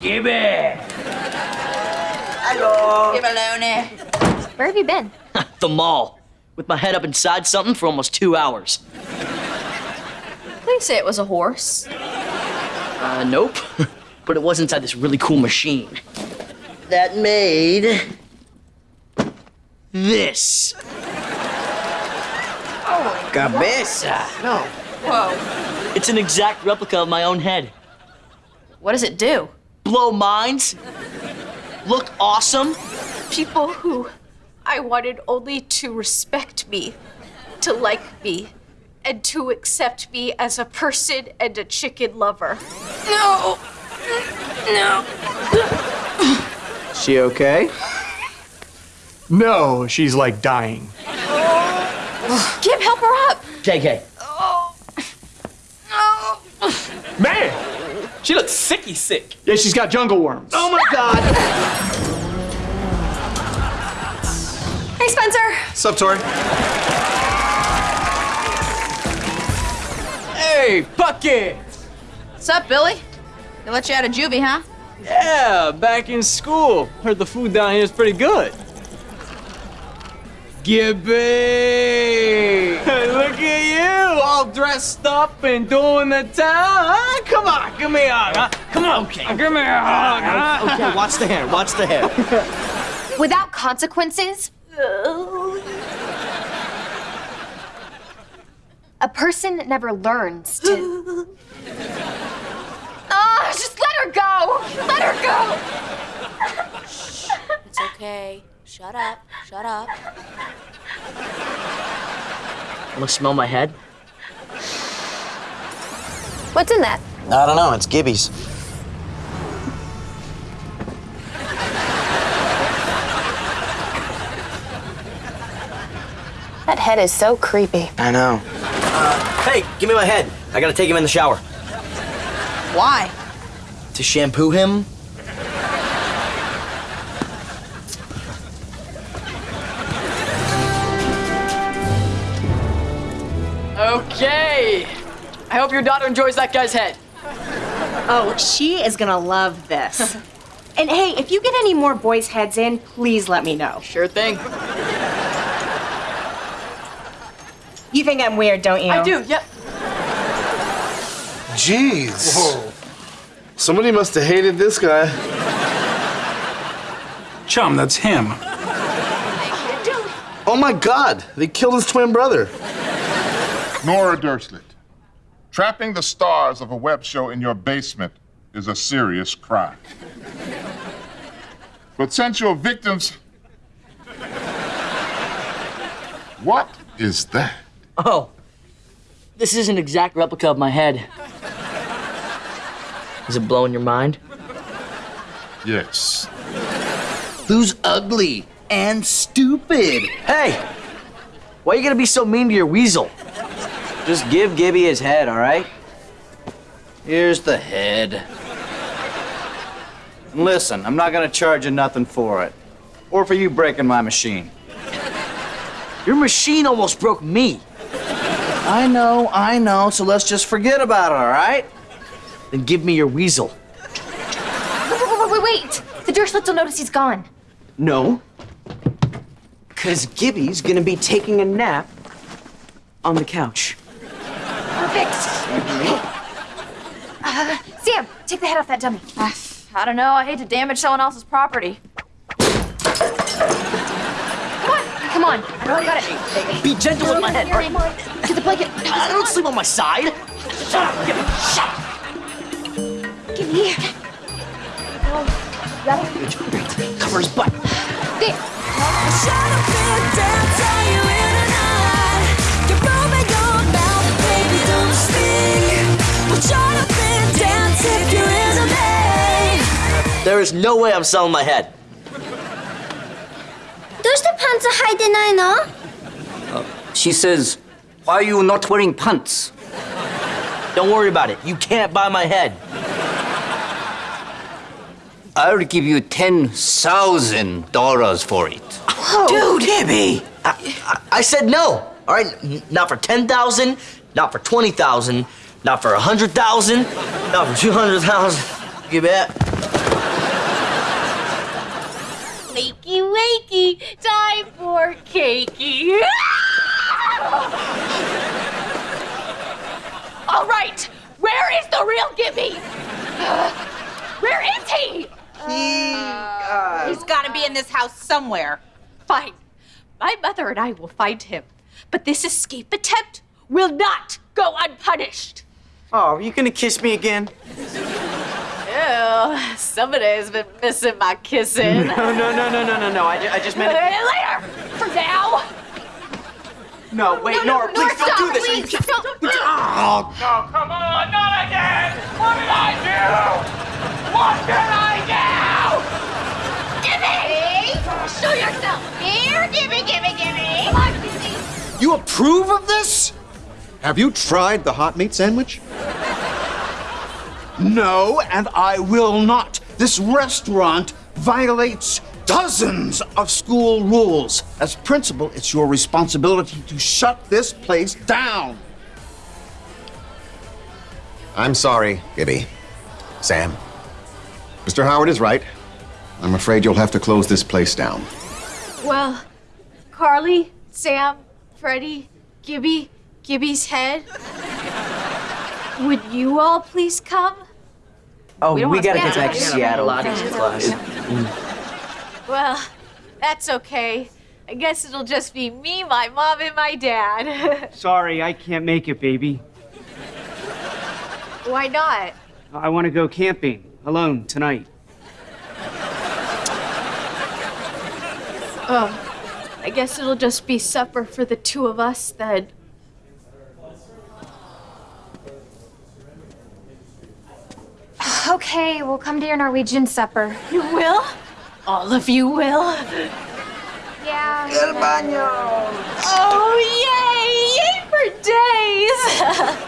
Gibby! Hello. Hey, baloney. Where have you been? the mall. With my head up inside something for almost two hours. Please say it was a horse. Uh, nope. but it was inside this really cool machine. That made... This. Oh, Cabeza. No. Whoa. It's an exact replica of my own head. What does it do? Blow minds. Look awesome. people who I wanted only to respect me, to like me, and to accept me as a person and a chicken lover. No! No! She okay? No, she's like dying. Gib, help her up! JK. Oh. No. Man! She looks sicky sick. Yeah, she's got jungle worms. Oh my God. Hey, Spencer. Sup, Tori? Hey, Bucket! What's up, Billy? They let you out of juvie, huh? Yeah, back in school. Heard the food down here is pretty good. Gibby! Look at you, all dressed up and doing the town. Huh? Come on, give me a hug. Huh? Come on, okay. give me a hug. Huh? Okay, watch the hair, watch the hair. Without consequences, a person never learns to. Ah, just let her go! Let her go! It's okay. Shut up. Shut up. Wanna smell my head? What's in that? I don't know. It's Gibby's. That head is so creepy. I know. Uh, hey, give me my head. I gotta take him in the shower. Why? To shampoo him? I hope your daughter enjoys that guy's head. Oh, she is gonna love this. and hey, if you get any more boys' heads in, please let me know. Sure thing. You think I'm weird, don't you? I do, yep. Jeez. Whoa. Somebody must have hated this guy. Chum, that's him. Oh my god, they killed his twin brother. Nora Dershlit, trapping the stars of a web show in your basement is a serious crime. but Potential victims. What is that? Oh. This is an exact replica of my head. Is it blowing your mind? Yes. Who's ugly and stupid? Hey! Why are you gonna be so mean to your weasel? Just give Gibby his head, all right? Here's the head. And listen, I'm not gonna charge you nothing for it. Or for you breaking my machine. Your machine almost broke me. I know, I know, so let's just forget about it, all right? Then give me your weasel. Wait, wait, wait, wait! The Dershlits will notice he's gone. No. Because Gibby's gonna be taking a nap on the couch. Perfect. Uh, Sam, take the head off that dummy. I don't know. I hate to damage someone else's property. Come on, come on. I know I got it. Be gentle with my head. Here, all right? Get the blanket. I don't sleep on my side. Shut up. Give me, shut up. Give me. Oh, got it? Cover his butt. There. There is no way I'm selling my head. どうしてパンツ履いてないの She says, why are you not wearing pants? Don't worry about it. You can't buy my head. I'll give you $10,000 for it. Dude, Gibby. I, I, I said no. All right, N- not for ten thousand, not for twenty thousand, not for a hundred thousand, not for two hundred thousand. Wakey, wakey, time for cakey. All right, where is the real Gibby? Uh, where is he? He's gotta be in this house somewhere. Fine. My mother and I will find him. But this escape attempt will not go unpunished. Oh, are you gonna kiss me again? Ew, somebody's been missing my kissing. No, no, no, no, no, no, no. I, ju- I just meant it. Later, for now. No, wait, Nora, please don't do this. Are you Please, don't. Oh, No, come on, not again! What did I do? What did I Gibby! Show yourself. Here, gimme, gimme, gimme. Come on, Gibby. You approve of this? Have you tried the hot meat sandwich? No, and I will not. This restaurant violates dozens of school rules. As principal, it's your responsibility to shut this place down. I'm sorry, Gibby. Sam. Mr. Howard is right. I'm afraid you'll have to close this place down. Well, Carly, Sam, Freddie, Gibby, Gibby's head. Would you all please come? Oh We we, don't wanna gotta get back to too much Seattle. money. Mm. Well, that's okay. I guess it'll just be me, my mom, and my dad. Sorry, I can't make it, baby. Why not? I want to go camping alone tonight. Oh, I guess it'll just be supper for the two of us then. Okay, we'll come to your Norwegian supper. You will? All of you will? Yeah. El baño! Oh, yay! Yay for days!